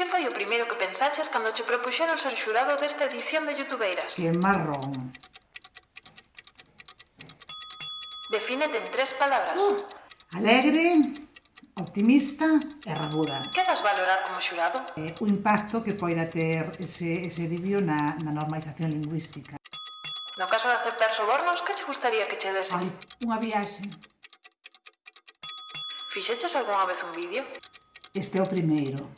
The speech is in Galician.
Que foi o primeiro que pensaches cando che propuxeron ser xurado desta edición de Youtubeiras? Que marrón. Defínete en tres palabras. Uh. Alegre, optimista e rabuda. Que das valorar como xurado? Eh, o impacto que poida ter ese, ese vídeo na, na normalización lingüística. No caso de aceptar sobornos, que che gustaría que che desen? Ai, unha viaxe. Fixeches algunha vez un vídeo? Este é o primeiro.